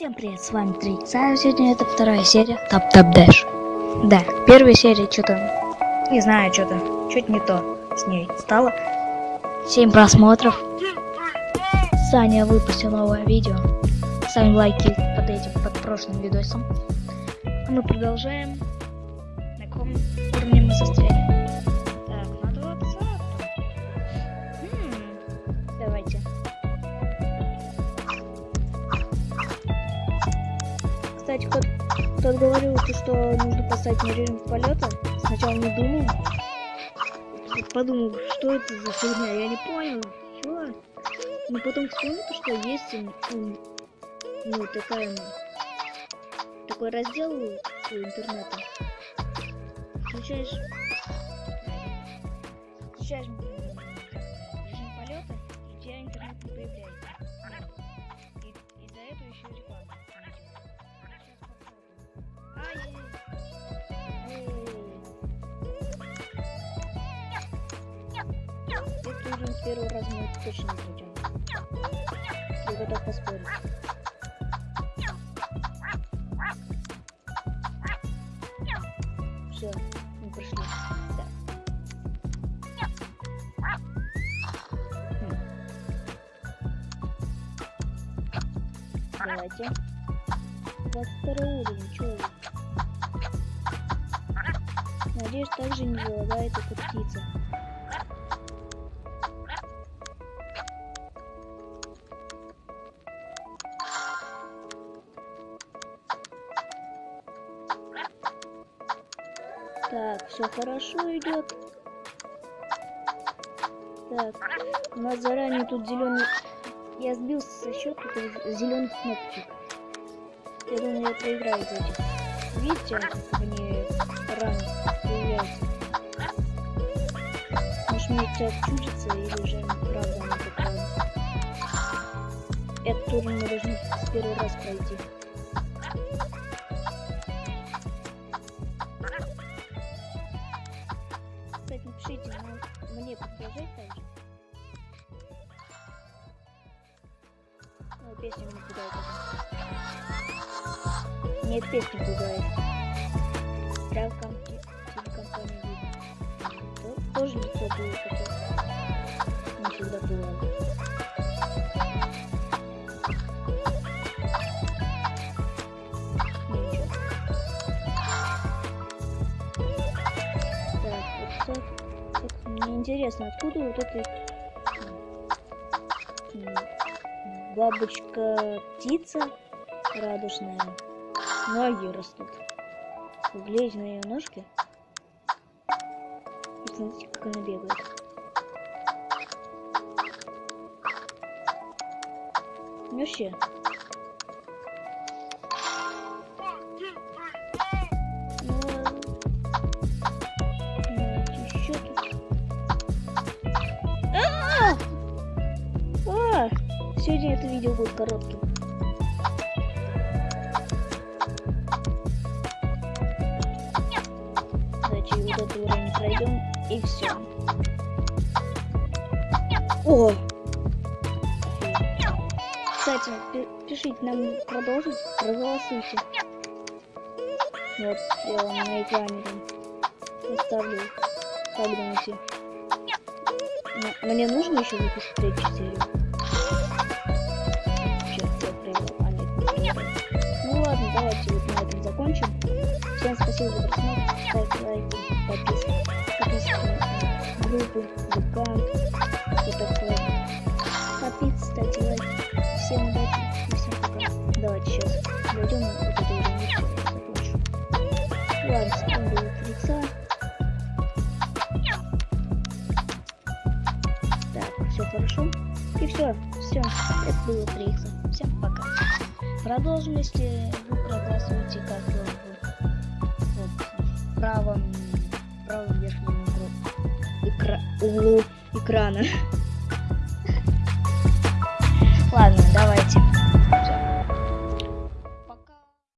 Всем привет, с вами Трикс, а сегодня это вторая серия Тап Тап Дэш. Да, первая серия что-то, не знаю, что-то, что-то не то с ней стало. 7 просмотров. Саня выпустил новое видео. Ставим лайки под этим, под прошлым видосом. А мы продолжаем. На каком уровне мы застряли? Кстати, кто, кто говорил, то, что нужно поставить на режим полета, сначала не думал. Подумал, что это за фигня, я не понял, чё. Но потом вспомнил, то, что есть ну, такая, такой раздел у интернета. Включаешь, включаешь режим полета, и у тебя интернет не появляется. И, и за это еще реклама. С первого раза мы точно пройдем. Я готов поспорить. Все, мы прошли. Да. Хм. Давайте. 22 уровень, чё? Надеюсь, также не залагает эта птица. Так, все хорошо идет. Так, у нас заранее тут зеленый. Я сбился со счета зеленых кнопочек. Я думаю, я проиграю из этих. Видите, мне рано появляется. Может мне это чудится или же правда она такая. Этот уровень мы должны с первого раз пройти. Мне продолжать также. Ну, песня мне пугает. Нет, песня пугает. Стрелкам телекомпания видно. То- Тоже лицо было такое. Не всегда бывало. Ну. Так, вот так. Мне интересно, откуда вот эта бабочка-птица радужная ноги растут. Глядь на ее ножки. Смотрите, как она бегает. Вообще. Сегодня это видео будет коротким. Давайте вот этот уровень пройдем и все. О! Кстати, пи- пишите нам продолжить, проголосуйте. Вот, я вам на экране там поставлю. Как думаете? Мне нужно еще выпустить третью серию? Всем спасибо за просмотр. Ставьте лайки, подписывайтесь, подписывайтесь на группу, ВК, вот такое. Подписывайтесь, ставьте лайки. Всем удачи и всем пока. Давайте сейчас дойдем вот и всё, я закончу. Ладно, с вами был Трикса. Так, все хорошо. И все, все, это было Трикса. Всем пока. Продолжим, если вы проголосуете как правом, правом верхнем углу, экра- углу экрана.